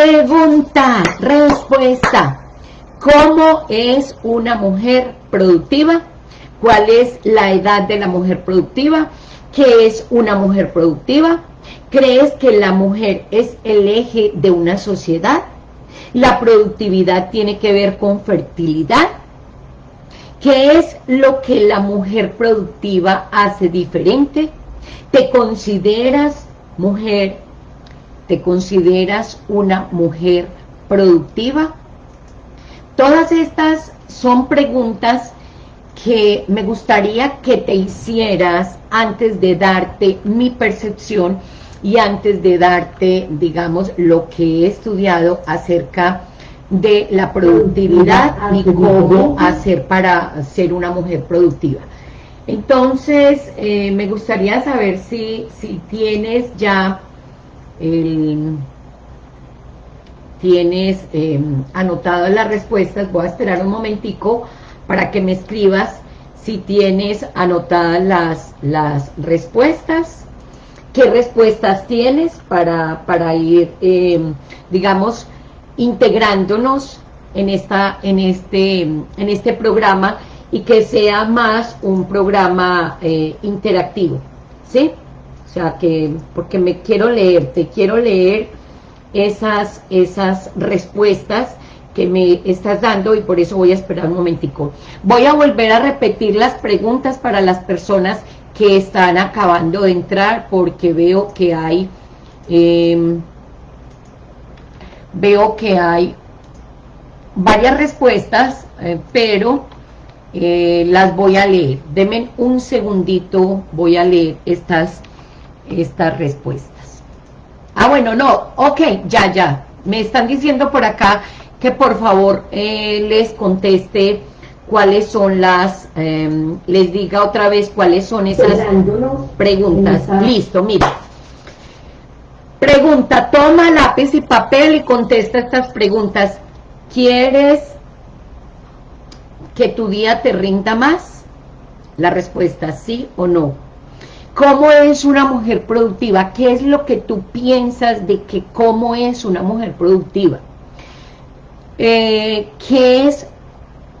Pregunta, respuesta. ¿Cómo es una mujer productiva? ¿Cuál es la edad de la mujer productiva? ¿Qué es una mujer productiva? ¿Crees que la mujer es el eje de una sociedad? ¿La productividad tiene que ver con fertilidad? ¿Qué es lo que la mujer productiva hace diferente? ¿Te consideras mujer? ¿Te consideras una mujer productiva? Todas estas son preguntas que me gustaría que te hicieras antes de darte mi percepción y antes de darte, digamos, lo que he estudiado acerca de la productividad y cómo hacer para ser una mujer productiva. Entonces, eh, me gustaría saber si, si tienes ya tienes eh, anotado las respuestas, voy a esperar un momentico para que me escribas si tienes anotadas las, las respuestas, qué respuestas tienes para, para ir, eh, digamos, integrándonos en, esta, en, este, en este programa y que sea más un programa eh, interactivo, ¿sí? O sea, que, porque me quiero leer, te quiero leer esas, esas respuestas que me estás dando y por eso voy a esperar un momentico. Voy a volver a repetir las preguntas para las personas que están acabando de entrar porque veo que hay... Em, veo que hay varias respuestas, eh, pero eh, las voy a leer. Denme un segundito, voy a leer estas, estas respuestas. Ah, bueno, no, ok, ya, ya. Me están diciendo por acá que por favor eh, les conteste cuáles son las, em, les diga otra vez cuáles son esas preguntas. Listo, mira. Pregunta, toma lápiz y papel y contesta estas preguntas. ¿Quieres que tu día te rinda más? La respuesta, sí o no. ¿Cómo es una mujer productiva? ¿Qué es lo que tú piensas de que cómo es una mujer productiva? Eh, ¿Qué es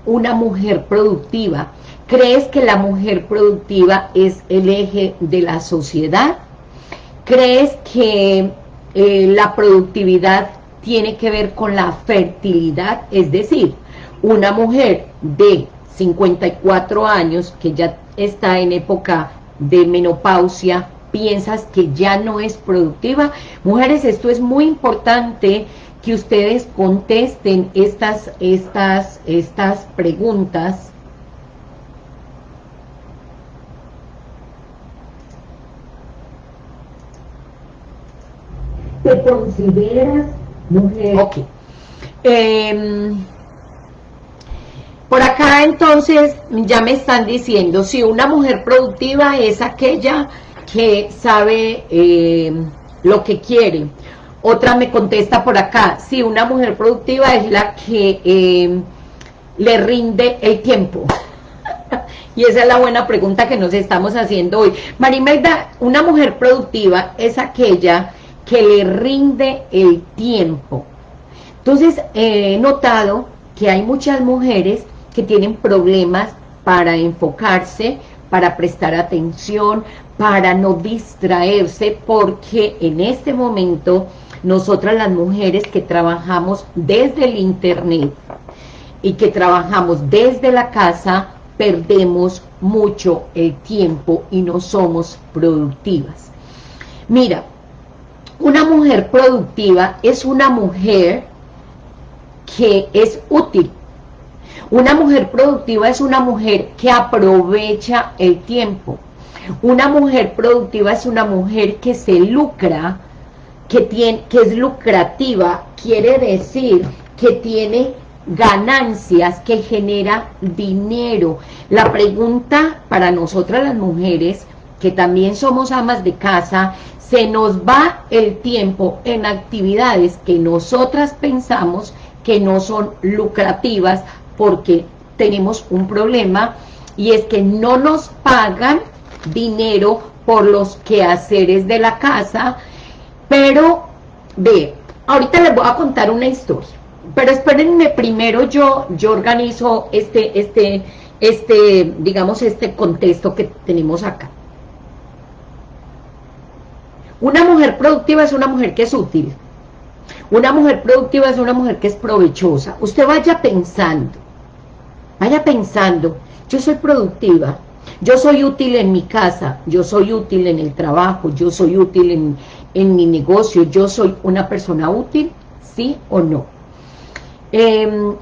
una mujer productiva? ¿Crees que la mujer productiva es el eje de la sociedad? ¿Crees que eh, la productividad tiene que ver con la fertilidad? Es decir, una mujer de 54 años que ya está en época de menopausia, piensas que ya no es productiva. Mujeres, esto es muy importante que ustedes contesten estas, estas, estas preguntas ¿Te consideras mujer? Ok. Em, por acá entonces ya me están diciendo, si una mujer productiva es aquella que sabe em, lo que quiere. Otra me contesta por acá, si una mujer productiva es la que em, le rinde el tiempo. y esa es la buena pregunta que nos estamos haciendo hoy. Marimelda, una mujer productiva es aquella que le rinde el tiempo. Entonces, he notado que hay muchas mujeres que tienen problemas para enfocarse, para prestar atención, para no distraerse, porque en este momento nosotras las mujeres que trabajamos desde el internet y que trabajamos desde la casa, perdemos mucho el tiempo y no somos productivas. Mira, una mujer productiva es una mujer que es útil. Una mujer productiva es una mujer que aprovecha el tiempo. Una mujer productiva es una mujer que se lucra, que, tiene, que es lucrativa, quiere decir que tiene ganancias, que genera dinero. La pregunta para nosotras las mujeres, que también somos amas de casa, se nos va el tiempo en actividades que nosotras pensamos que no son lucrativas porque tenemos un problema y es que no nos pagan dinero por los quehaceres de la casa, pero ve, ahorita les voy a contar una historia, pero espérenme primero yo, yo organizo este, este, este, digamos, este contexto que tenemos acá. Una mujer productiva es una mujer que es útil. Una mujer productiva es una mujer que es provechosa. Usted vaya pensando, vaya pensando, yo soy productiva, yo soy útil en mi casa, yo soy útil en el trabajo, yo soy útil en, en mi negocio, yo soy una persona útil, ¿sí o no? Em,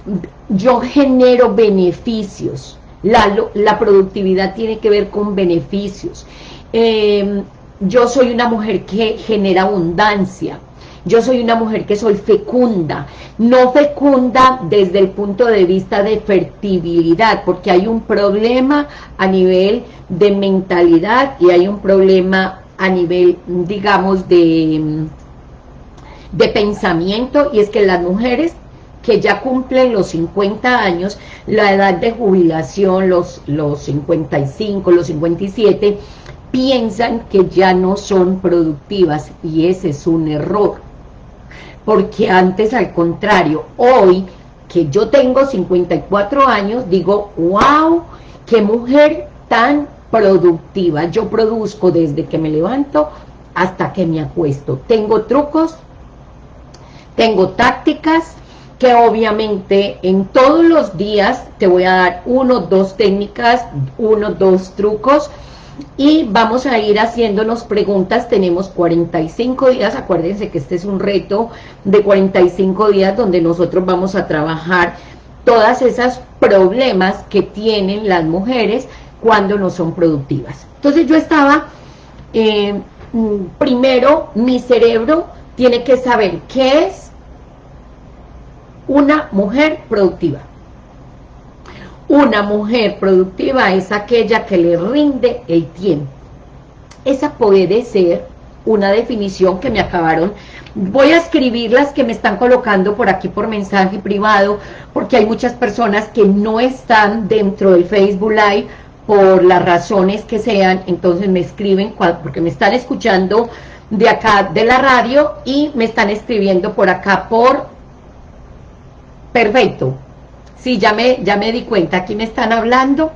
yo genero beneficios, la, la, productividad tiene que ver con beneficios. Em, yo soy una mujer que genera abundancia, yo soy una mujer que soy fecunda, no fecunda desde el punto de vista de fertilidad, porque hay un problema a nivel de mentalidad y hay un problema a nivel, digamos, de, de pensamiento, y es que las mujeres que ya cumplen los 50 años, la edad de jubilación, los, los 55, los 57, piensan que ya no son productivas, y ese es un error porque antes al contrario, hoy que yo tengo 54 años, digo, wow, qué mujer tan productiva, yo produzco desde que me levanto hasta que me acuesto, tengo trucos, tengo tácticas, que obviamente en todos los días te voy a dar uno, dos técnicas, uno, dos trucos, y vamos a ir haciéndonos preguntas, tenemos 45 días, acuérdense que este es un reto de 45 días donde nosotros vamos a trabajar todas esas problemas que tienen las mujeres cuando no son productivas. Entonces yo estaba, eh, mm, primero mi cerebro tiene que saber qué es una mujer productiva. Una mujer productiva es aquella que le rinde el tiempo. Esa puede ser una definición que me acabaron. Voy a escribir las que me están colocando por aquí por mensaje privado, porque hay muchas personas que no están dentro del Facebook Live por las razones que sean, entonces me escriben, porque me están escuchando de acá de la radio y me están escribiendo por acá por... Perfecto, Sí, ya me, ya me di cuenta, aquí me están hablando,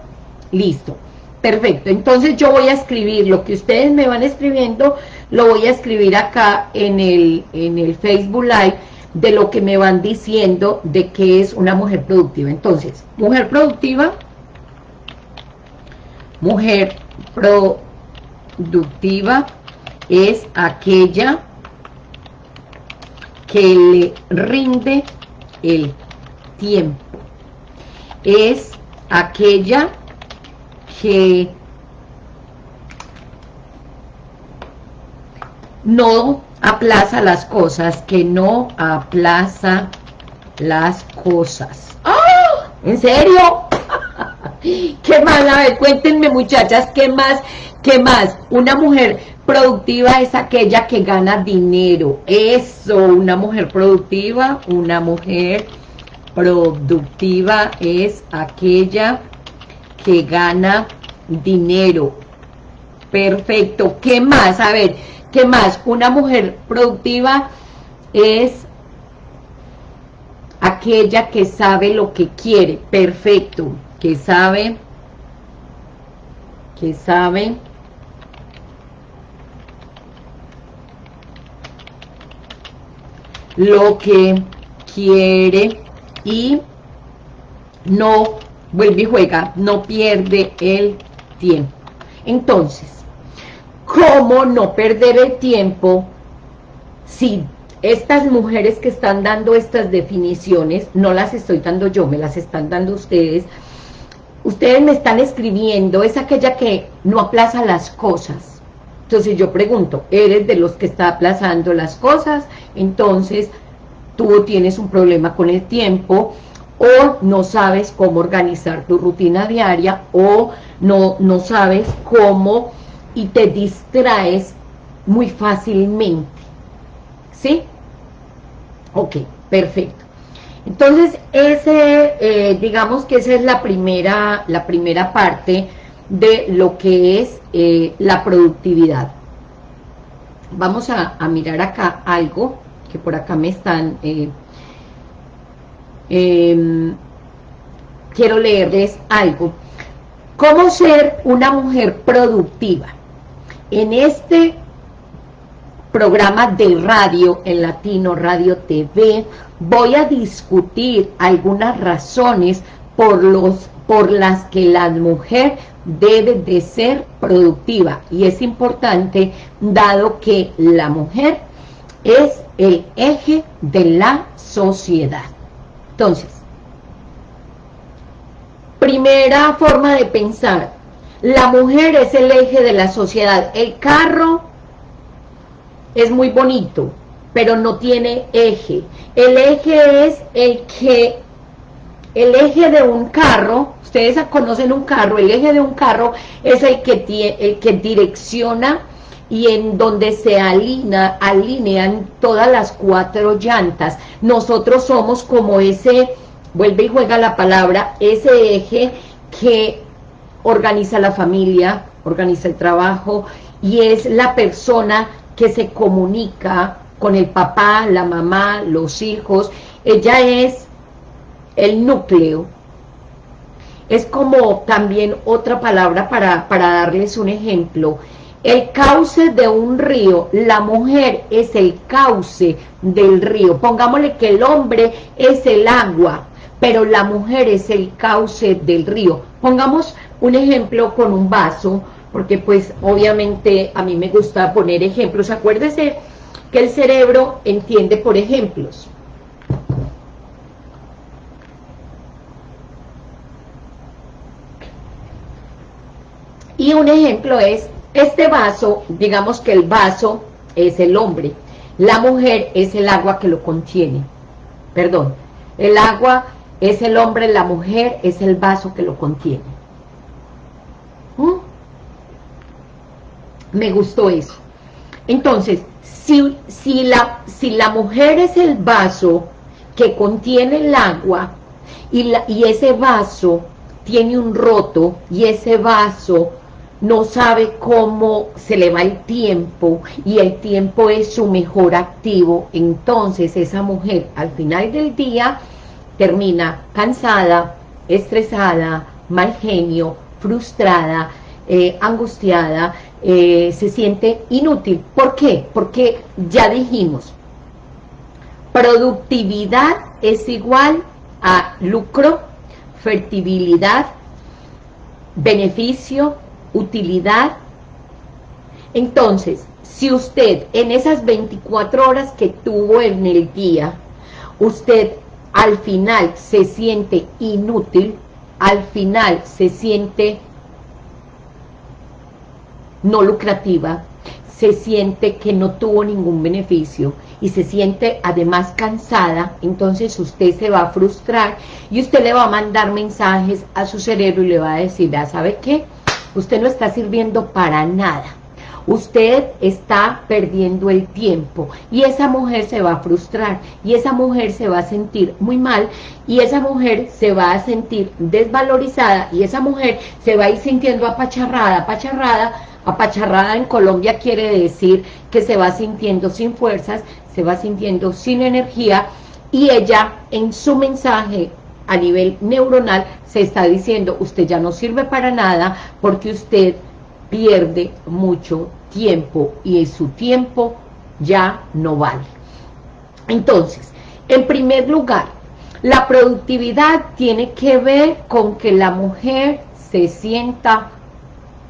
listo, perfecto, entonces yo voy a escribir lo que ustedes me van escribiendo, lo voy a escribir acá en el, en el Facebook Live, de lo que me van diciendo de que es una mujer productiva, entonces, mujer productiva, mujer productiva es aquella que le rinde el tiempo es aquella que no aplaza las cosas, que no aplaza las cosas. ¡Ah! ¿En serio? ¿Qué más? A ver, cuéntenme muchachas, ¿qué más? ¿Qué más? Una mujer productiva es aquella que gana dinero. Eso, una mujer productiva, una mujer productiva es aquella que gana dinero. Perfecto. ¿Qué más? A ver, ¿qué más? Una mujer productiva es aquella que sabe lo que quiere. Perfecto. Que sabe, que sabe lo que quiere y no vuelve y juega, no pierde el tiempo. Entonces, ¿cómo no perder el tiempo si estas mujeres que están dando estas definiciones, no las estoy dando yo, me las están dando ustedes, ustedes me están escribiendo, es aquella que no aplaza las cosas. Entonces yo pregunto, ¿eres de los que está aplazando las cosas? Entonces, tú tienes un problema con el tiempo o no sabes cómo organizar tu rutina diaria o no, no sabes cómo y te distraes muy fácilmente. ¿Sí? Ok, perfecto. Entonces, ese, eh, digamos que esa es la primera, la primera parte de lo que es eh, la productividad. Vamos a, a mirar acá algo que por acá me están... Eh, em, quiero leerles algo. ¿Cómo ser una mujer productiva? En este programa de radio, en Latino Radio TV, voy a discutir algunas razones por, los, por las que la mujer debe de ser productiva. Y es importante, dado que la mujer es el eje de la sociedad. Entonces, primera forma de pensar, la mujer es el eje de la sociedad. El carro es muy bonito, pero no tiene eje. El eje es el que, el eje de un carro, ustedes conocen un carro, el eje de un carro es el que, tiene, el que direcciona y en donde se alinea, alinean todas las cuatro llantas. Nosotros somos como ese, vuelve y juega la palabra, ese eje que organiza la familia, organiza el trabajo y es la persona que se comunica con el papá, la mamá, los hijos. Ella es el núcleo. Es como también otra palabra para, para darles un ejemplo. El cauce de un río, la mujer es el cauce del río. Pongámosle que el hombre es el agua, pero la mujer es el cauce del río. Pongamos un ejemplo con un vaso porque pues obviamente a mí me gusta poner ejemplos. Acuérdese que el cerebro entiende por ejemplos. Y un ejemplo es, este vaso, digamos que el vaso es el hombre, la mujer es el agua que lo contiene. Perdón, el agua es el hombre, la mujer es el vaso que lo contiene. ¿Mm? Me gustó eso. Entonces, si, si, la, si la mujer es el vaso que contiene el agua y, la, y ese vaso tiene un roto y ese vaso no sabe cómo se le va el tiempo y el tiempo es su mejor activo, entonces esa mujer al final del día termina cansada, estresada, mal genio, frustrada, eh, angustiada, eh, se siente inútil. ¿Por qué? Porque ya dijimos, productividad es igual a lucro, fertilidad, beneficio, utilidad. Entonces, si usted en esas 24 horas que tuvo en el día, usted al final se siente inútil, al final se siente no lucrativa, se siente que no tuvo ningún beneficio y se siente además cansada, entonces usted se va a frustrar y usted le va a mandar mensajes a su cerebro y le va a decir, ya sabe qué, usted no está sirviendo para nada, usted está perdiendo el tiempo. Y esa mujer se va a frustrar. Y esa mujer se va a sentir muy mal. Y esa mujer se va a sentir desvalorizada. Y esa mujer se va a ir sintiendo apacharrada, apacharrada Apacharrada en Colombia quiere decir que se va sintiendo sin fuerzas, se va sintiendo sin energía. Y ella en su mensaje a nivel neuronal se está diciendo usted ya no sirve para nada porque usted pierde mucho tiempo y su tiempo ya no vale. Entonces, en primer lugar, la productividad tiene que ver con que la mujer se sienta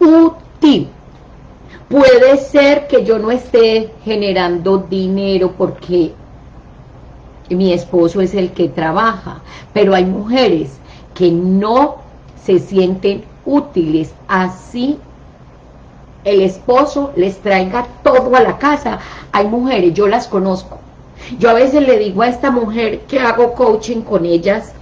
útil. Puede ser que yo no esté generando dinero porque mi esposo es el que trabaja, pero hay mujeres que no se sienten útiles, así el esposo les traiga todo a la casa. Hay mujeres, yo las conozco. Yo a veces le digo a esta mujer que hago coaching con ellas,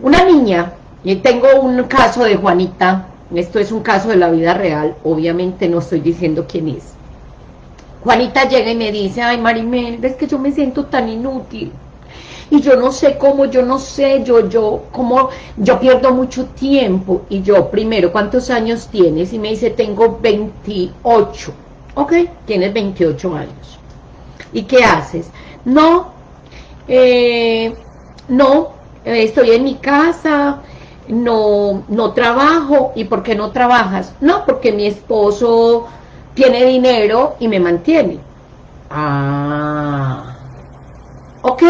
una niña, y tengo un caso de Juanita, esto es un caso de la vida real, obviamente no estoy diciendo quién es. Juanita llega y me dice, ay Marimel, ves que yo me siento tan inútil. Y yo no sé cómo, yo no sé, yo, yo, cómo, yo pierdo mucho tiempo. Y yo, primero, ¿cuántos años tienes? Y me dice, tengo 28. Ok, tienes 28 años. ¿Y qué haces? No, eh, no, estoy en mi casa, no, no trabajo. ¿Y por qué no trabajas? No, porque mi esposo tiene dinero y me mantiene. Ah, ok.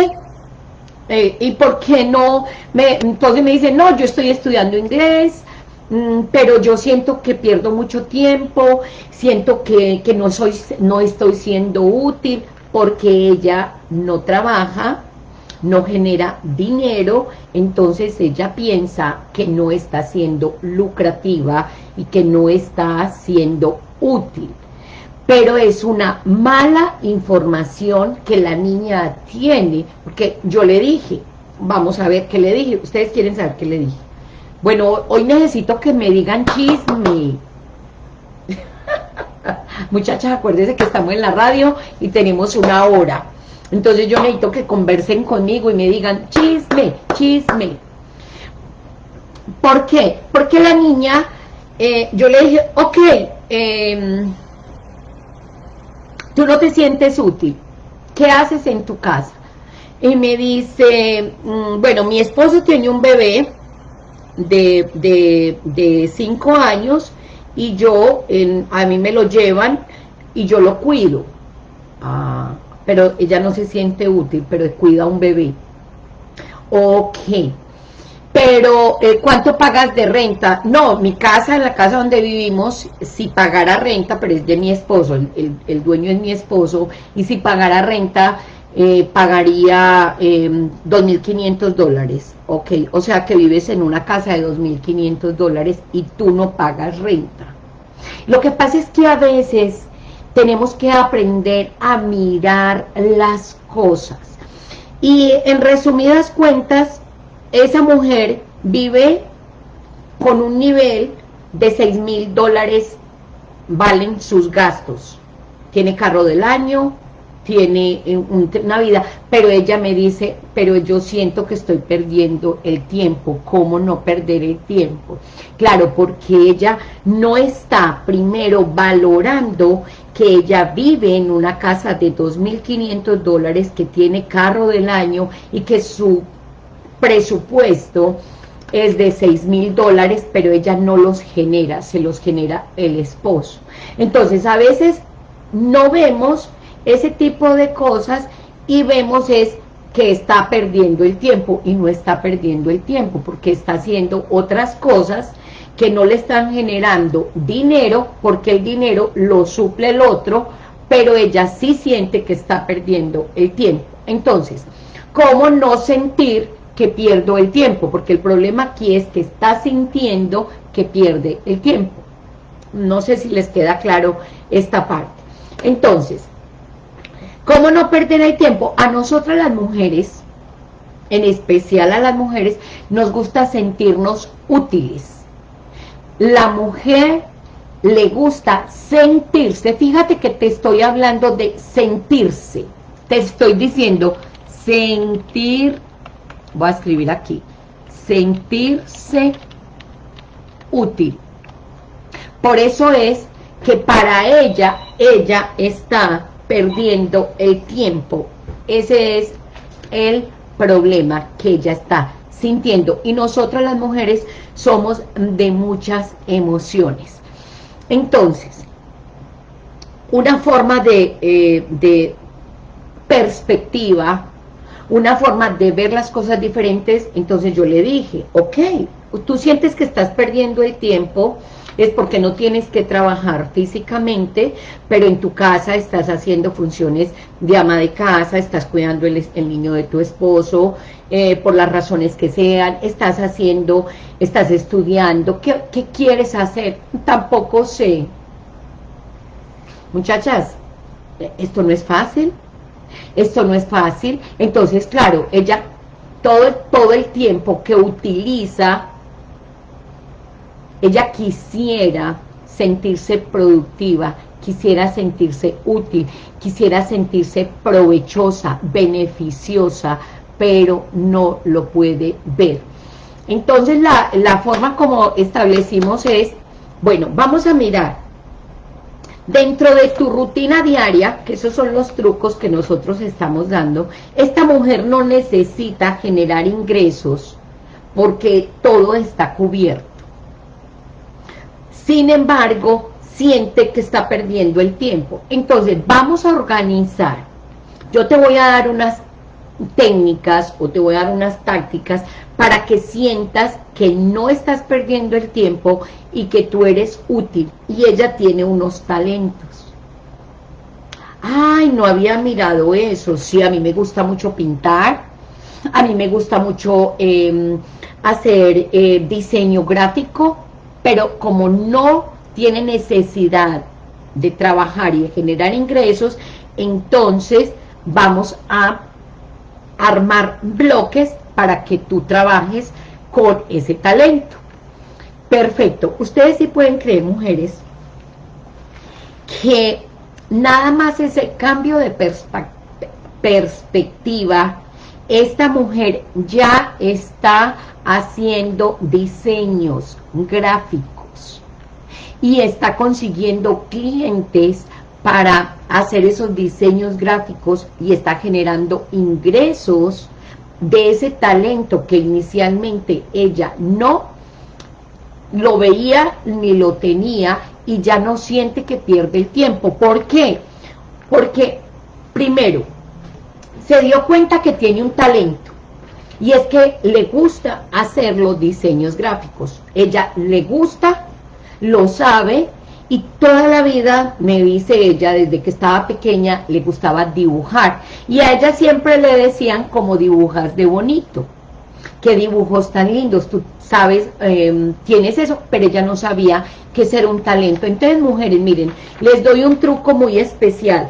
Eh, ¿Y por qué no? Me, entonces me dice, no, yo estoy estudiando inglés, mm, pero yo siento que pierdo mucho tiempo, siento que, que no, soy, no estoy siendo útil porque ella no trabaja, no genera dinero, entonces ella piensa que no está siendo lucrativa y que no está siendo útil. Pero es una mala información que la niña tiene, porque yo le dije, vamos a ver qué le dije, ustedes quieren saber qué le dije. Bueno, hoy necesito que me digan chisme. Muchachas, acuérdense que estamos en la radio y tenemos una hora. Entonces yo necesito que conversen conmigo y me digan, chisme, chisme. ¿Por qué? Porque la niña, eh, yo le dije, ok, em, tú no te sientes útil. ¿Qué haces en tu casa? Y me dice, mm, bueno, mi esposo tiene un bebé de, de, cinco años y yo, a mí me lo llevan y yo lo cuido. Ah, pero ella no se siente útil, pero cuida a un bebé. Ok. Pero, eh, ¿cuánto pagas de renta? No, mi casa, la casa donde vivimos, si pagara renta, pero es de mi esposo, el, dueño es mi esposo, y si pagara renta, eh, pagaría eh, em, 2.500 dólares. Ok, o sea que vives en una casa de 2.500 dólares y tú no pagas renta. Lo que pasa es que a veces tenemos que aprender a mirar las cosas. Y en resumidas cuentas, esa mujer vive con un nivel de 6 mil dólares valen sus gastos. Tiene carro del año, tiene eh, una vida, pero ella me dice, pero yo siento que estoy perdiendo el tiempo, ¿cómo no perder el tiempo? Claro, porque ella no está primero valorando que ella vive en una casa de 2.500 dólares, que tiene carro del año y que su presupuesto es de 6 mil dólares, pero ella no los genera, se los genera el esposo. Entonces, a veces no vemos ese tipo de cosas y vemos es que está perdiendo el tiempo y no está perdiendo el tiempo porque está haciendo otras cosas que no le están generando dinero porque el dinero lo suple el otro, pero ella sí siente que está perdiendo el tiempo. Entonces, ¿cómo no sentir que pierdo el tiempo? Porque el problema aquí es que está sintiendo que pierde el tiempo. No sé si les queda claro esta parte. Entonces, ¿cómo no perder el tiempo? A nosotras las mujeres, en especial a las mujeres, nos gusta sentirnos útiles la mujer le gusta sentirse, fíjate que te estoy hablando de sentirse, te estoy diciendo sentir, voy a escribir aquí, sentirse útil. Por eso es que para ella, ella está perdiendo el tiempo. Ese es el problema que ella está sintiendo. Y nosotras las mujeres somos de muchas emociones. Entonces, una forma de, eh, de perspectiva, una forma de ver las cosas diferentes, entonces yo le dije, ok, tú sientes que estás perdiendo el tiempo, es porque no tienes que trabajar físicamente, pero en tu casa estás haciendo funciones de ama de casa, estás cuidando el, niño de tu esposo, eh, por las razones que sean, estás haciendo, estás estudiando, ¿qué, ¿qué quieres hacer? Tampoco sé. Muchachas, esto no es fácil, esto no es fácil, entonces claro, ella todo, todo el tiempo que utiliza ella quisiera sentirse productiva, quisiera sentirse útil, quisiera sentirse provechosa, beneficiosa, pero no lo puede ver. Entonces la, forma como establecimos es, bueno, vamos a mirar Dentro de tu rutina diaria, que esos son los trucos que nosotros estamos dando, esta mujer no necesita generar ingresos porque todo está cubierto. Sin embargo, siente que está perdiendo el tiempo. Entonces, vamos a organizar. Yo te voy a dar unas técnicas o te voy a dar unas tácticas para que sientas que no estás perdiendo el tiempo y que tú eres útil. Y ella tiene unos talentos. Ay, no había mirado eso. Sí, a mí me gusta mucho pintar. A mí me gusta mucho em, hacer eh, diseño gráfico. Pero como no tiene necesidad de trabajar y de generar ingresos, entonces vamos a armar bloques para que tú trabajes con ese talento. Perfecto. Ustedes sí pueden creer, mujeres, que nada más ese cambio de perspectiva, esta mujer ya está haciendo diseños gráficos y está consiguiendo clientes para hacer esos diseños gráficos y está generando ingresos de ese talento que inicialmente ella no lo veía ni lo tenía y ya no siente que pierde el tiempo. ¿Por qué? Porque, primero, se dio cuenta que tiene un talento y es que le gusta hacer los diseños gráficos. Ella le gusta, lo sabe y toda la vida, me dice ella, desde que estaba pequeña, le gustaba dibujar. Y a ella siempre le decían como dibujas de bonito. Qué dibujos tan lindos, tú sabes, em, tienes eso, pero ella no sabía que ser un talento. Entonces, mujeres, miren, les doy un truco muy especial.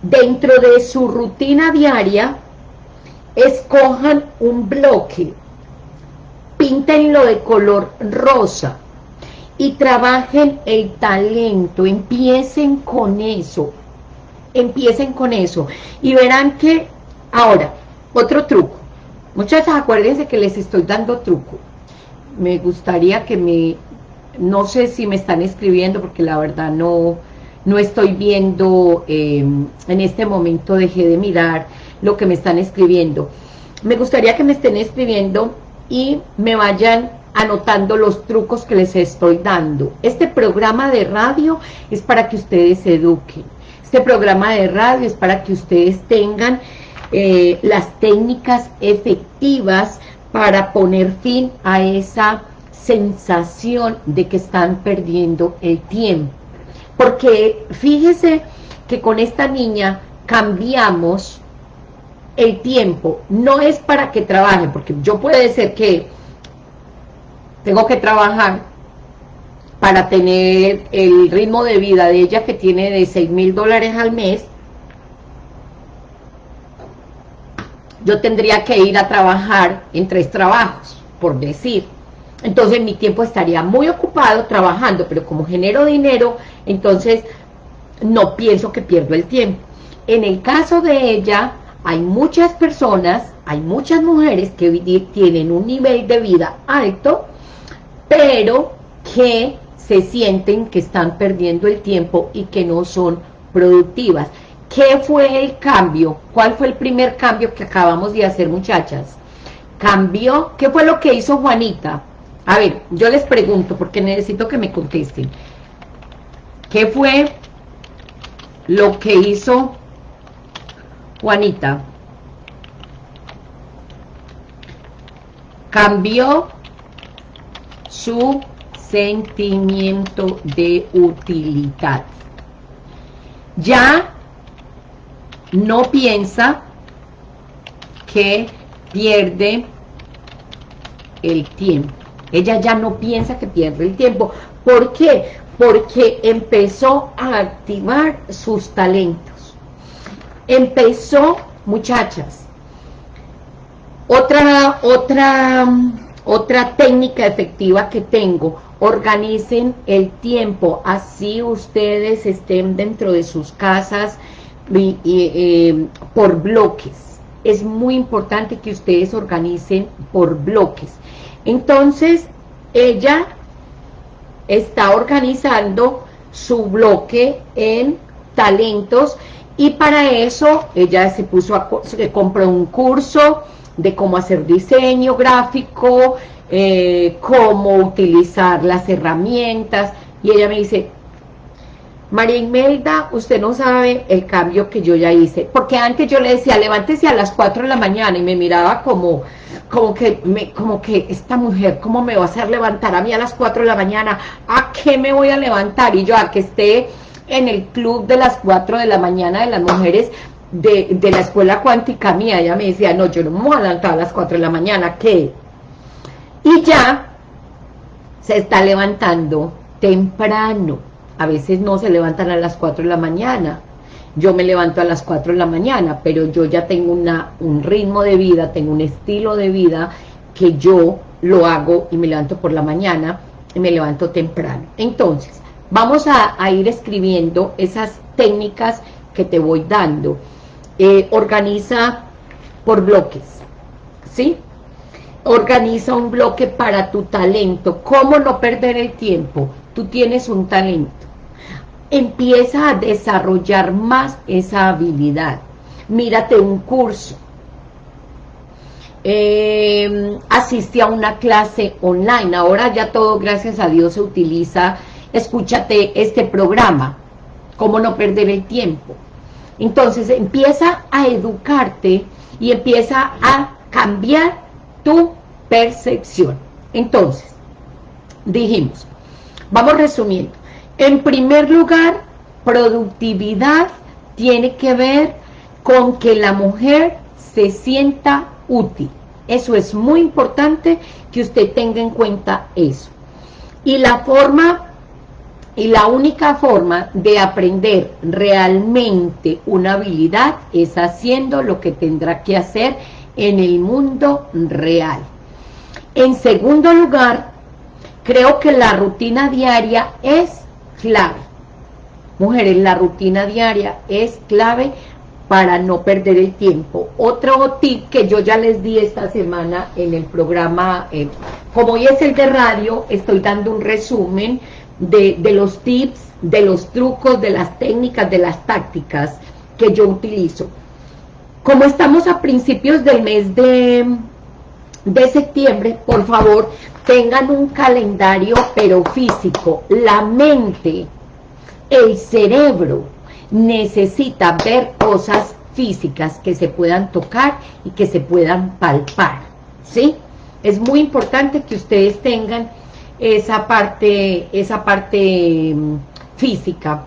Dentro de su rutina diaria, escojan un bloque, píntenlo de color rosa, y trabajen el talento, empiecen con eso, empiecen con eso, y verán que, ahora, otro truco, muchachas acuérdense que les estoy dando truco, me gustaría que me, no sé si me están escribiendo, porque la verdad no, no estoy viendo, em, en este momento dejé de mirar lo que me están escribiendo, me gustaría que me estén escribiendo y me vayan anotando los trucos que les estoy dando. Este programa de radio es para que ustedes se eduquen. Este programa de radio es para que ustedes tengan eh, las técnicas efectivas para poner fin a esa sensación de que están perdiendo el tiempo. Porque fíjese que con esta niña cambiamos el tiempo. No es para que trabaje, porque yo puede ser que tengo que trabajar para tener el ritmo de vida de ella que tiene de 6 mil dólares al mes, yo tendría que ir a trabajar en tres trabajos, por decir. Entonces mi tiempo estaría muy ocupado trabajando, pero como genero dinero, entonces no pienso que pierdo el tiempo. En el caso de ella, hay muchas personas, hay muchas mujeres que tienen un nivel de vida alto, pero que se sienten que están perdiendo el tiempo y que no son productivas. ¿Qué fue el cambio? ¿Cuál fue el primer cambio que acabamos de hacer, muchachas? ¿Cambió? ¿Qué fue lo que hizo Juanita? A ver, yo les pregunto porque necesito que me contesten. ¿Qué fue lo que hizo Juanita? ¿Cambió su sentimiento de utilidad. Ya no piensa que pierde el tiempo. Ella ya no piensa que pierde el tiempo. ¿Por qué? Porque empezó a activar sus talentos. Empezó, muchachas, otra, otra otra técnica efectiva que tengo, organicen el tiempo, así ustedes estén dentro de sus casas eh, por bloques. Es muy importante que ustedes organicen por bloques. Entonces, ella está organizando su bloque en talentos y para eso ella se puso a, se compró un curso de cómo hacer diseño gráfico, eh, cómo utilizar las herramientas y ella me dice, María Imelda, usted no sabe el cambio que yo ya hice, porque antes yo le decía, levántese a las 4 de la mañana, y me miraba como, como que, me, como que esta mujer, ¿cómo me va a hacer levantar a mí a las 4 de la mañana? ¿A qué me voy a levantar? Y yo, a que esté en el club de las 4 de la mañana de las mujeres de, de la escuela cuántica mía, ella me decía, no, yo no me voy a levantar a las 4 de la mañana, ¿qué? Y ya se está levantando temprano, a veces no se levantan a las 4 de la mañana, yo me levanto a las 4 de la mañana, pero yo ya tengo una, un ritmo de vida, tengo un estilo de vida que yo lo hago y me levanto por la mañana y me levanto temprano. Entonces, vamos a, ir escribiendo esas técnicas que te voy dando. Eh, organiza por bloques, ¿sí? Organiza un bloque para tu talento. ¿Cómo no perder el tiempo? Tú tienes un talento empieza a desarrollar más esa habilidad. Mírate un curso, eh, asiste a una clase online, ahora ya todo, gracias a Dios, se utiliza, escúchate este programa, cómo no perder el tiempo. Entonces empieza a educarte y empieza a cambiar tu percepción. Entonces, dijimos, vamos resumiendo, en primer lugar, productividad tiene que ver con que la mujer se sienta útil. Eso es muy importante que usted tenga en cuenta eso. Y la forma, y la única forma de aprender realmente una habilidad es haciendo lo que tendrá que hacer en el mundo real. En segundo lugar, creo que la rutina diaria es clave. Mujeres, la rutina diaria es clave para no perder el tiempo. Otro tip que yo ya les di esta semana en el programa, eh, como hoy es el de radio, estoy dando un resumen de, de, los tips, de los trucos, de las técnicas, de las tácticas que yo utilizo. Como estamos a principios del mes de, de septiembre, por favor, tengan un calendario pero físico, la mente, el cerebro necesita ver cosas físicas que se puedan tocar y que se puedan palpar, ¿sí? Es muy importante que ustedes tengan esa parte, esa parte mm, física.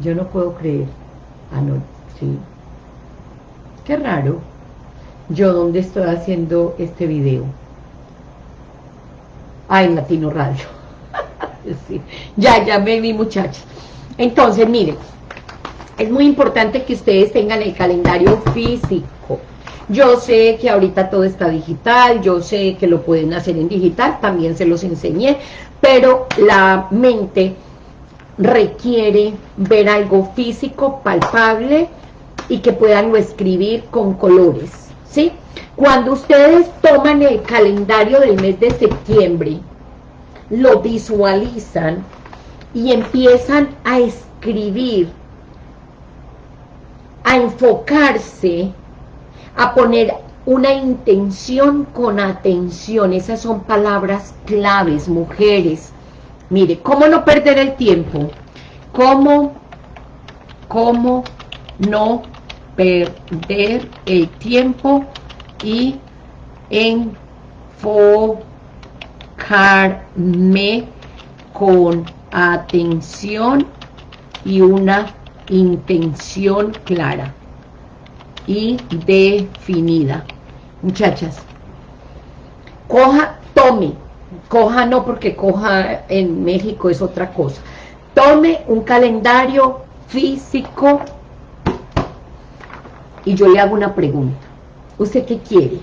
Yo no puedo creer. Ah, no, sí. Qué raro yo dónde estoy haciendo este video. Ah, en Latino Radio. Ya, ya me vi muchachos. Entonces, miren, es muy importante que ustedes tengan el calendario físico. Yo sé que ahorita todo está digital, yo sé que lo pueden hacer en digital, también se los enseñé, pero la mente requiere ver algo físico, palpable, y que puedan escribir con colores. ¿sí? Cuando ustedes toman el calendario del mes de septiembre, lo visualizan y empiezan a escribir, a enfocarse, a poner una intención con atención. Esas son palabras claves, mujeres. Mire, ¿cómo no perder el tiempo? ¿Cómo, cómo no perder el tiempo y enfocarme con atención y una intención clara y definida. Muchachas, coja, tome, coja no porque coja en México es otra cosa, tome un calendario físico y yo le hago una pregunta. ¿Usted qué quiere?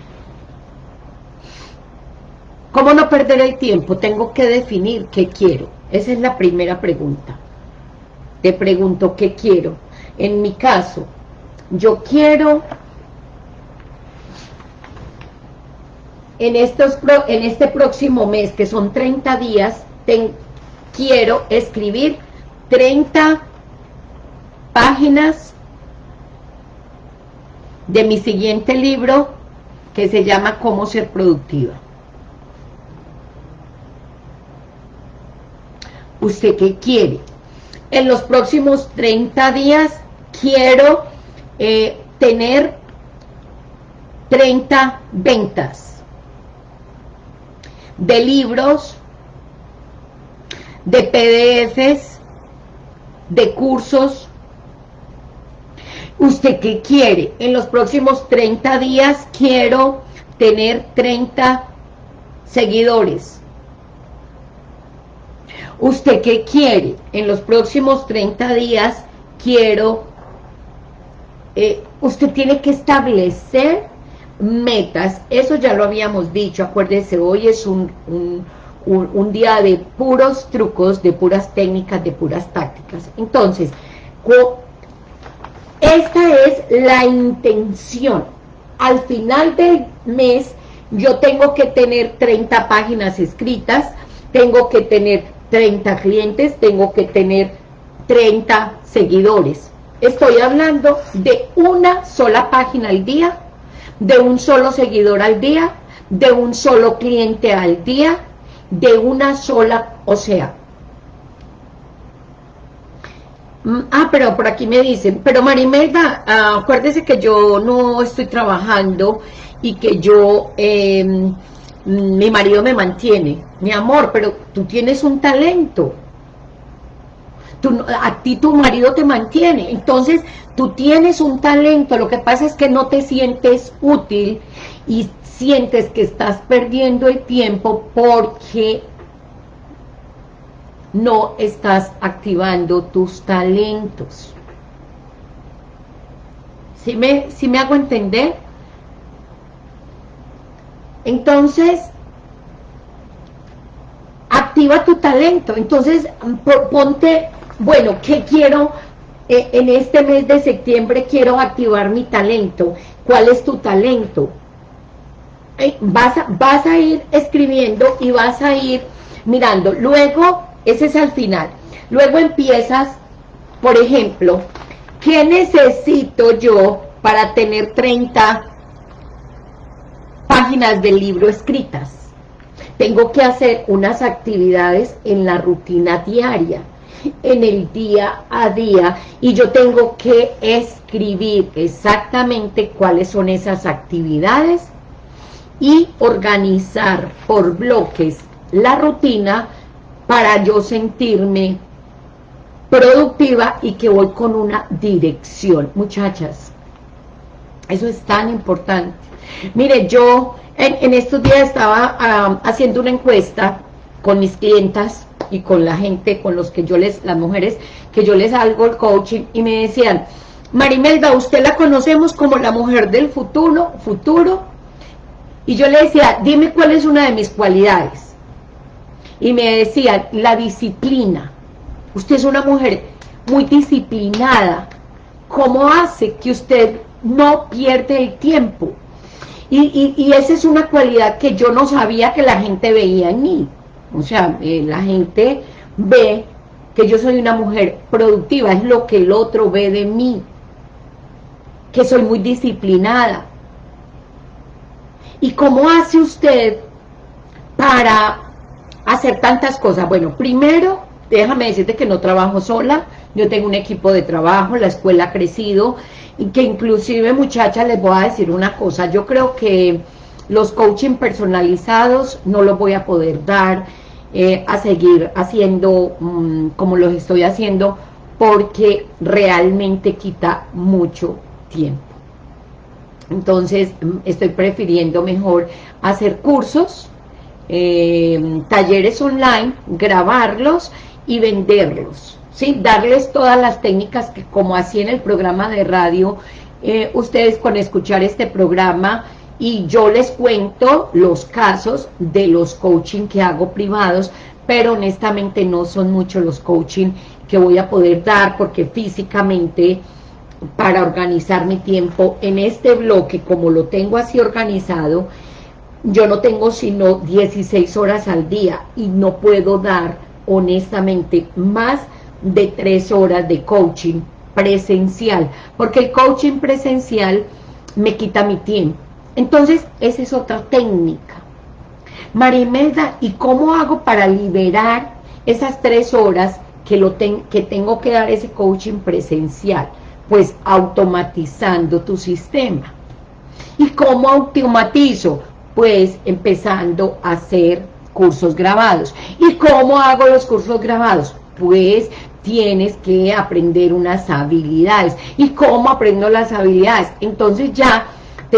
¿Cómo no perder el tiempo? Tengo que definir qué quiero. Esa es la primera pregunta. Te pregunto qué quiero. En mi caso, yo quiero en, estos, en este próximo mes, que son 30 días, quiero escribir 30 páginas de mi siguiente libro que se llama Cómo ser productiva. ¿Usted qué quiere? En los próximos 30 días quiero eh, tener 30 ventas de libros, de PDFs, de cursos. ¿Usted qué quiere? En los próximos 30 días quiero tener 30 seguidores. ¿Usted qué quiere? En los próximos 30 días quiero... Eh, usted tiene que establecer metas, eso ya lo habíamos dicho, acuérdese, hoy es un, un, día de puros trucos, de puras técnicas, de puras tácticas. Entonces, esta es la intención. Al final del mes, yo tengo que tener 30 páginas escritas, tengo que tener 30 clientes, tengo que tener 30 seguidores. Estoy hablando de una sola página al día, de un solo seguidor al día, de un solo cliente al día, de una sola, o sea, mm, ah, pero por aquí me dicen, pero Marimelda, ah, acuérdese que yo no estoy trabajando y que yo, em, mi marido me mantiene, mi amor, pero tú tienes un talento, a ti tu marido te mantiene, entonces tú tienes un talento, lo que pasa es que no te sientes útil y sientes que estás perdiendo el tiempo porque no estás activando tus talentos. ¿Sí me, me hago entender? Entonces, activa tu talento. Entonces, ponte, bueno, ¿qué quiero? Eh, en este mes de septiembre quiero activar mi talento. ¿Cuál es tu talento? vas, a, vas a ir escribiendo y vas a ir mirando. Luego, ese es al final. Luego empiezas, por ejemplo, ¿qué necesito yo para tener 30 páginas del libro escritas? Tengo que hacer unas actividades en la rutina diaria, en el día a día, y yo tengo que escribir exactamente cuáles son esas actividades y organizar por bloques la rutina para yo sentirme productiva y que voy con una dirección. Muchachas, eso es tan importante. Mire, yo en, estos días estaba haciendo una encuesta con mis clientas y con la gente, con los que yo les, las mujeres, que yo les hago el coaching y me decían, Marimelda, usted la conocemos como la mujer del futuro, futuro, y yo le decía, dime cuál es una de mis cualidades. Y me decían, la disciplina. Usted es una mujer muy disciplinada. ¿Cómo hace que usted no pierde el tiempo? Y, esa es una cualidad que yo no sabía que la gente veía en mí. O sea, eh, la gente ve que yo soy una mujer productiva, es lo que el otro ve de mí. Que soy muy disciplinada, ¿Y cómo hace usted para hacer tantas cosas? Bueno, primero, déjame decirte que no trabajo sola, yo tengo un equipo de trabajo, la escuela ha crecido, y que inclusive, muchachas, les voy a decir una cosa, yo creo que los coaching personalizados no los voy a poder dar eh, a seguir haciendo mm, como los estoy haciendo, porque realmente quita mucho tiempo. Entonces, mm, estoy prefiriendo mejor hacer cursos, eh, talleres online, grabarlos y venderlos, ¿sí? Darles todas las técnicas que, como así en el programa de radio, eh, ustedes con escuchar este programa y yo les cuento los casos de los coaching que hago privados, pero honestamente no son muchos los coaching que voy a poder dar porque físicamente para organizar mi tiempo en este bloque, como lo tengo así organizado, yo no tengo sino 16 horas al día y no puedo dar honestamente más de 3 horas de coaching presencial, porque el coaching presencial me quita mi tiempo. Entonces, esa es otra técnica. Marimelda, ¿y cómo hago para liberar esas tres horas que, lo que tengo que dar ese coaching presencial? Pues automatizando tu sistema. ¿Y cómo automatizo? Pues empezando a hacer cursos grabados. ¿Y cómo hago los cursos grabados? Pues tienes que aprender unas habilidades. ¿Y cómo aprendo las habilidades? Entonces ya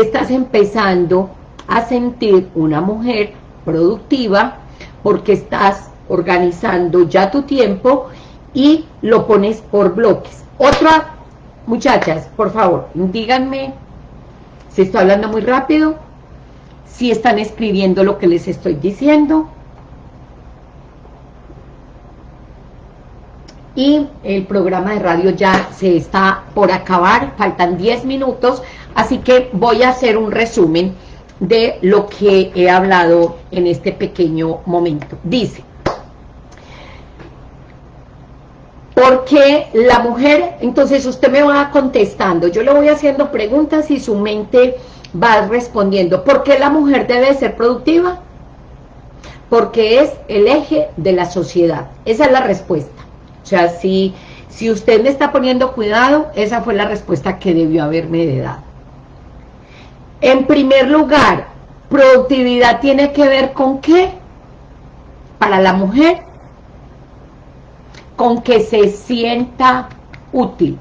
estás empezando a sentir una mujer productiva porque estás organizando ya tu tiempo y lo pones por bloques. Otra, muchachas, por favor, díganme si estoy hablando muy rápido, si están escribiendo lo que les estoy diciendo. Y el programa de radio ya se está por acabar, faltan 10 minutos, así que voy a hacer un resumen de lo que he hablado en este pequeño momento. Dice, Porque la mujer, entonces usted me va contestando, yo le voy haciendo preguntas y su mente va respondiendo. ¿Por qué la mujer debe ser productiva? Porque es el eje de la sociedad. Esa es la respuesta. Sea, si, si usted me está poniendo cuidado, esa fue la respuesta que debió haberme dado. En primer lugar, productividad tiene que ver con qué? Para la mujer, con que se sienta útil.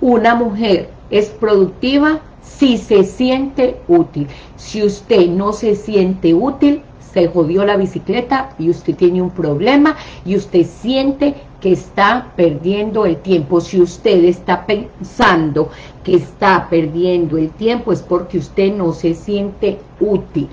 Una mujer es productiva si se siente útil. Si usted no se siente útil, se jodió la bicicleta y usted tiene un problema y usted siente que está perdiendo el tiempo. Si usted está pensando que está perdiendo el tiempo es porque usted no se siente útil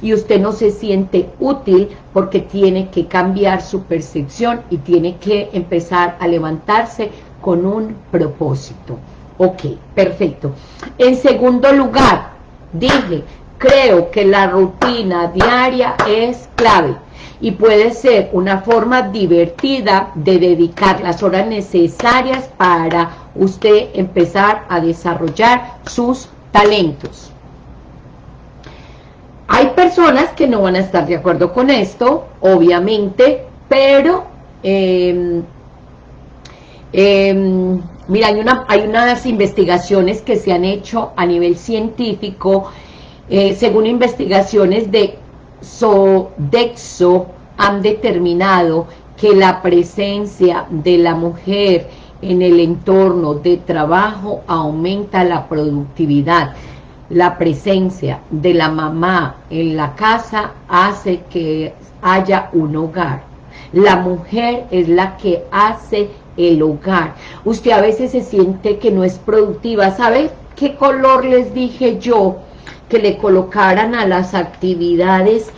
y usted no se siente útil porque tiene que cambiar su percepción y tiene que empezar a levantarse con un propósito. Ok, perfecto. En segundo lugar, dije, creo que la rutina diaria es clave y puede ser una forma divertida de dedicar las horas necesarias para usted empezar a desarrollar sus talentos. Hay personas que no van a estar de acuerdo con esto, obviamente, pero em, em, mira, hay, una, hay unas investigaciones que se han hecho a nivel científico, eh, según investigaciones de Sodexo, han determinado que la presencia de la mujer en el entorno de trabajo aumenta la productividad la presencia de la mamá en la casa hace que haya un hogar. La mujer es la que hace el hogar. Usted a veces se siente que no es productiva. ¿Sabe qué color les dije yo? Que le colocaran a las actividades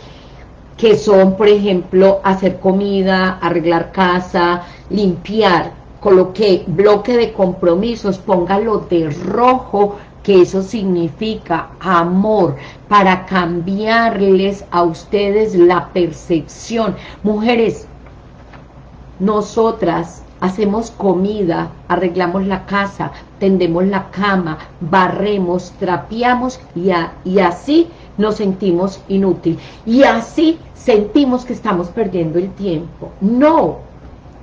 que son, por ejemplo, hacer comida, arreglar casa, limpiar. Coloqué bloque de compromisos, póngalo de rojo que eso significa amor, para cambiarles a ustedes la percepción. Mujeres, nosotras hacemos comida, arreglamos la casa, tendemos la cama, barremos, trapeamos y, y así nos sentimos inútil. Y así sentimos que estamos perdiendo el tiempo. No,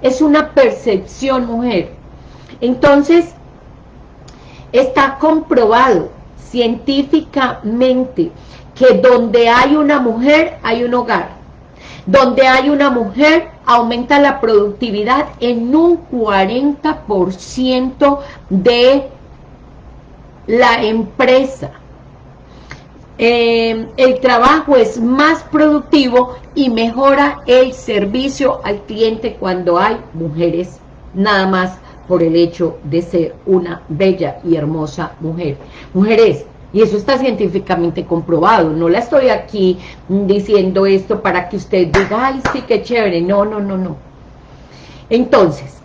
es una percepción, mujer. Entonces, Está comprobado científicamente que donde hay una mujer, hay un hogar. Donde hay una mujer, aumenta la productividad en un 40% de la empresa. Eh, el trabajo es más productivo y mejora el servicio al cliente cuando hay mujeres nada más por el hecho de ser una bella y hermosa mujer. Mujeres, y eso está científicamente comprobado, no la estoy aquí diciendo esto para que usted diga, ay, sí, qué chévere, no, no, no, no. Entonces,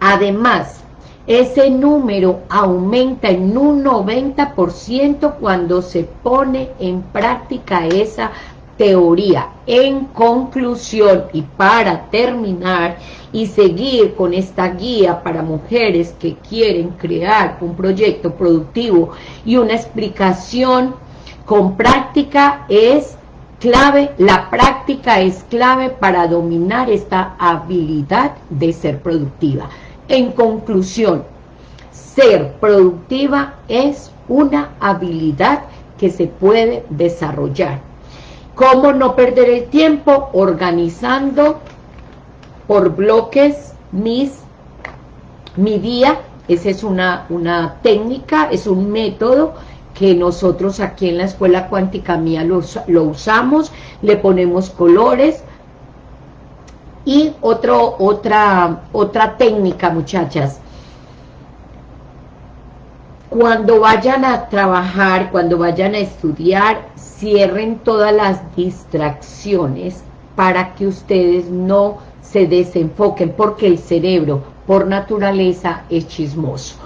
además, ese número aumenta en un 90% cuando se pone en práctica esa teoría. En conclusión y para terminar y seguir con esta guía para mujeres que quieren crear un proyecto productivo y una explicación con práctica es clave, la práctica es clave para dominar esta habilidad de ser productiva. En conclusión, ser productiva es una habilidad que se puede desarrollar. ¿Cómo no perder el tiempo? Organizando por bloques mis, mi día. Esa es una, una técnica, es un método que nosotros aquí en la Escuela Cuántica Mía lo, usamos, le ponemos colores, y otra, otra técnica, muchachas. Cuando vayan a trabajar, cuando vayan a estudiar, cierren todas las distracciones para que ustedes no se desenfoquen, porque el cerebro, por naturaleza, es chismoso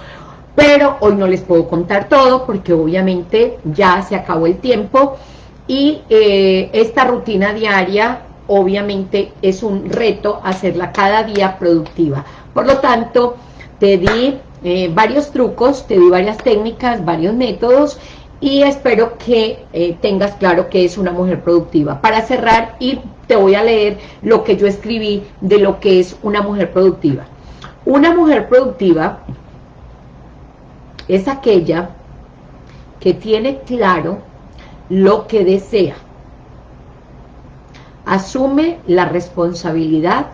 pero hoy no les puedo contar todo porque obviamente ya se acabó el tiempo y eh, esta rutina diaria obviamente es un reto hacerla cada día productiva. Por lo tanto, te di eh, varios trucos, te di varias técnicas, varios métodos y espero que eh, tengas claro que es una mujer productiva. Para cerrar, y te voy a leer lo que yo escribí de lo que es una mujer productiva. Una mujer productiva es aquella que tiene claro lo que desea. Asume la responsabilidad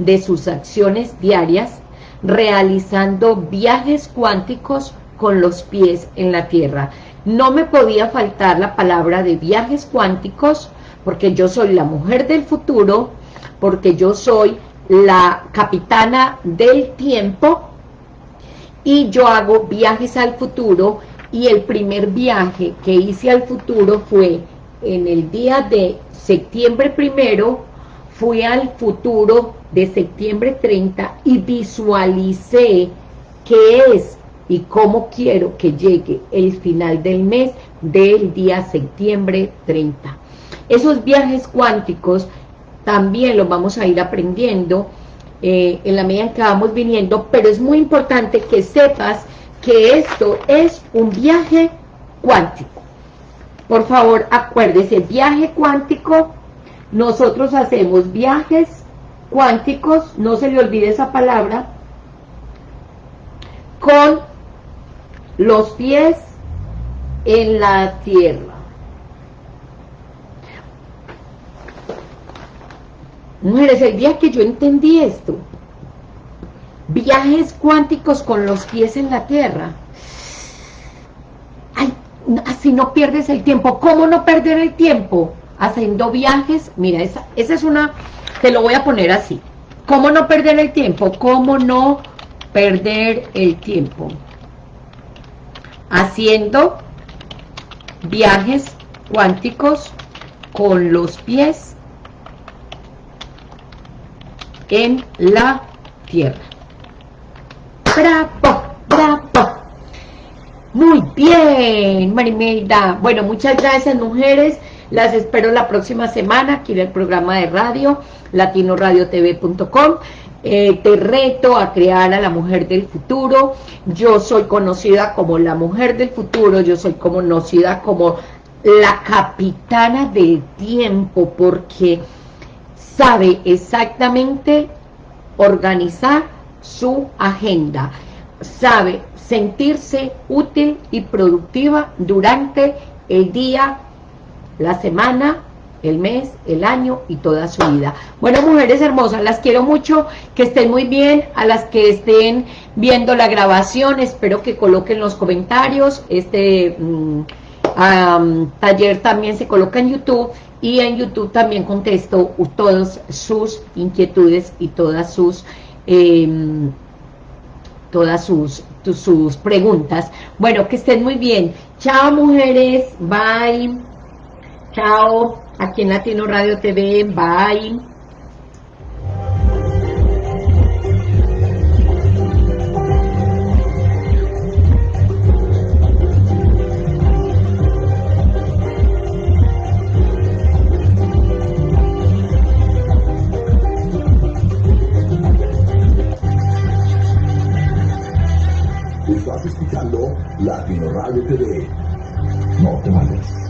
de sus acciones diarias realizando viajes cuánticos con los pies en la tierra. No me podía faltar la palabra de viajes cuánticos porque yo soy la mujer del futuro, porque yo soy la capitana del tiempo y yo hago viajes al futuro y el primer viaje que hice al futuro fue en el día de septiembre primero, fui al futuro de septiembre 30 y visualicé qué es y cómo quiero que llegue el final del mes del día septiembre 30. Esos viajes cuánticos también los vamos a ir aprendiendo eh, en la medida en que vamos viniendo, pero es muy importante que sepas que esto es un viaje cuántico. Por favor, acuérdese, viaje cuántico, nosotros hacemos viajes cuánticos, no se le olvide esa palabra, con los pies en la tierra. Mujeres, el día que yo entendí esto, viajes cuánticos con los pies en la tierra, ay, así no pierdes el tiempo. ¿Cómo no perder el tiempo? Haciendo viajes, mira, esa, esa es una, te lo voy a poner así. ¿Cómo no perder el tiempo? ¿Cómo no perder el tiempo? Haciendo viajes cuánticos con los pies en la tierra. ¡Bravo! ¡Bravo! Muy bien, Marimelda. Bueno, muchas gracias, mujeres. Las espero la próxima semana aquí en el programa de radio, latinoradiotv.com. Eh, te reto a crear a la mujer del futuro. Yo soy conocida como la mujer del futuro, yo soy conocida como la capitana del tiempo, porque sabe exactamente organizar su agenda, sabe sentirse útil y productiva durante el día, la semana, el mes, el año y toda su vida. Bueno, mujeres hermosas, las quiero mucho, que estén muy bien, a las que estén viendo la grabación, espero que coloquen los comentarios, este mm, taller también se coloca en YouTube, y en YouTube también contesto todas sus inquietudes y todas sus em, todas sus, sus preguntas. Bueno, que estén muy bien. Chao, mujeres. Bye. Chao aquí en Latino Radio TV. Bye. Estás escuchando Latino Radio TV. No te mates.